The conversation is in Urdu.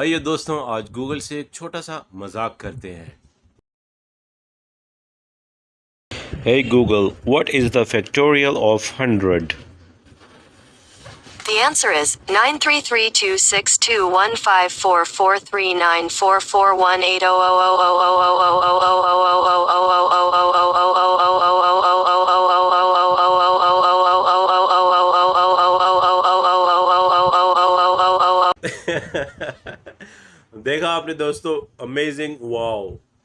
آئیے دوستوں آج گوگل سے ایک چھوٹا سا مذاق کرتے ہیں Hey Google, what is the factorial of 100? The answer is 9332625439444 دیکھا آپ نے دوستو امیزنگ واو